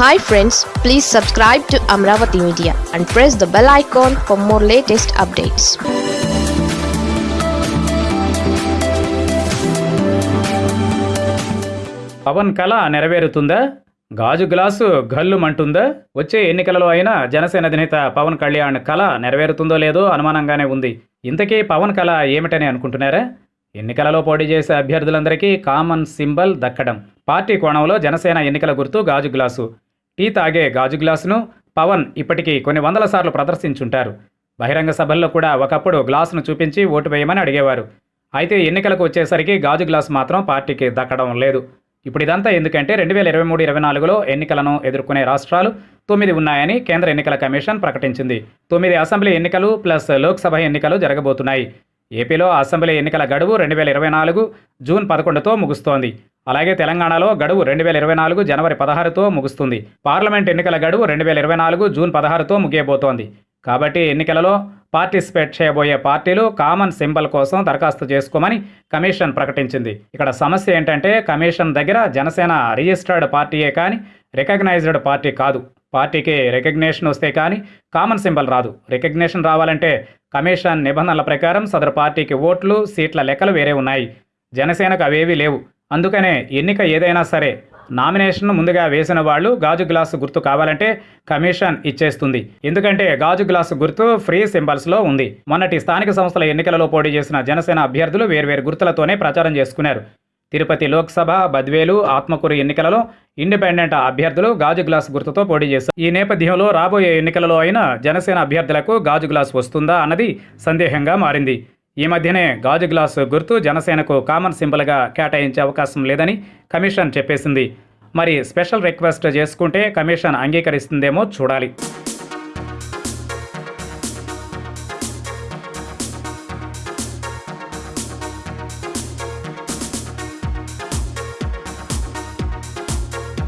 Hi friends please subscribe to Amaravati media and press the bell icon for more latest updates Pawan కళ నెరవేరుతుందా? గాజు glass గల్లుమంటుందా? వచ్చే ఎన్నికలలో అయినా జనసేన అధినేత పవన్ కళ్యాణ్ కళ నెరవేరుతుందో లేదో అనుమానంగానే ఉంది. ఇంతకీ పవన్ కళ ఏమిటని అనుకుంటున్నారా? ఎన్నికలలో పోటీ చేసే అభ్యర్థులందరికీ కామన్ సింబల్ దక్కడం. పార్టీ కోణంలో జనసేన ఎన్నికల గుర్తు గాజు గ్లాసు. టీ తాగే గాజు గ్లాసును పవన్ ఇప్పటికీ కొన్ని వందల సార్లు ప్రదర్శించుంటారు. బహిరంగ సభల్లో కూడా ఒకప్పుడు గ్లాసును చూపించి ఓటు వేయమని అడిగేవారు. అయితే ఎన్నికలకు వచ్చేసరికి గాజు గ్లాస్ మాత్రం పార్టీకి దక్కడం లేదు. ఇప్పుడు ఇదంతా ఎందుకంటే రెండు వేల ఇరవై మూడు ఇరవై నాలుగులో ఎన్నికలను ఎదుర్కొనే రాష్ట్రాలు తొమ్మిది ఉన్నాయని కేంద్ర ఎన్నికల కమిషన్ ప్రకటించింది. తొమ్మిది అసెంబ్లీ ఎన్నికలు ప్లస్ లోక్సభ ఎన్నికలు జరగబోతున్నాయి. ఏపీలో అసెంబ్లీ ఎన్నికల గడువు రెండు వేల ఇరవై నాలుగు జూన్ పదకొండుతో ముగుస్తోంది. అలాగే తెలంగాణలో గడువు రెండు వేల ఇరవై నాలుగు జనవరి పదహారుతో ముగుస్తుంది. పార్లమెంట్ ఎన్నికల గడువు రెండు వేల ఇరవై నాలుగు జూన్ పదహారుతో ముగియబోతోంది. కాబట్టి ఎన్నికలలో పార్టిసిపేట్ చేయబోయే పార్టీలు కామన్ సింబల్ కోసం దరఖాస్తు చేసుకోమని కమిషన్ ప్రకటించింది. ఇక్కడ సమస్య ఏంటంటే కమిషన్ దగ్గర జనసేన రిజిస్టర్డ్ పార్టీయే కానీ రికగ్నైజ్డ్ పార్టీ కాదు. పార్టీకి రికగ్నేషన్ వస్తే కానీ కామన్ సింబల్ రాదు. రికగ్నేషన్ రావాలంటే కమిషన్ నిబంధనల ప్రకారం సదరు పార్టీకి ఓట్లు సీట్ల లెక్కలు వేరే ఉన్నాయి. జనసేనకు అవేవీ లేవు. అందుకనే ఎన్నిక ఏదైనా సరే నామినేషన్ ముందుగా వేసిన వాళ్ళు గాజు గ్లాసు గుర్తు కావాలంటే కమిషన్ ఇచ్చేస్తుంది. ఎందుకంటే గాజు గ్లాసు గుర్తు ఫ్రీ సింబల్స్లో ఉంది. మొన్నటి స్థానిక సంస్థల ఎన్నికలలో పోటీ చేసిన జనసేన అభ్యర్థులు వేర్వేరు గుర్తులతోనే ప్రచారం చేసుకున్నారు. తిరుపతి లోక్సభ బద్వేలు ఆత్మకూరు ఎన్నికలలో ఇండిపెండెంట్ అభ్యర్థులు గాజు గ్లాస్ గుర్తుతో పోటీ చేశారు. ఈ నేపథ్యంలో రాబోయే ఎన్నికలలో అయినా జనసేన అభ్యర్థులకు గాజు గ్లాస్ వస్తుందా అన్నది సందేహంగా మారింది. ఈ మధ్యనే గాజు గ్లాసు గుర్తు జనసేనకు కామన్ సింబల్గా కేటాయించే అవకాశం లేదని కమిషన్ చెప్పేసింది. మరి స్పెషల్ రిక్వెస్ట్ చేసుకుంటే కమిషన్ అంగీకరిస్తుందేమో చూడాలి.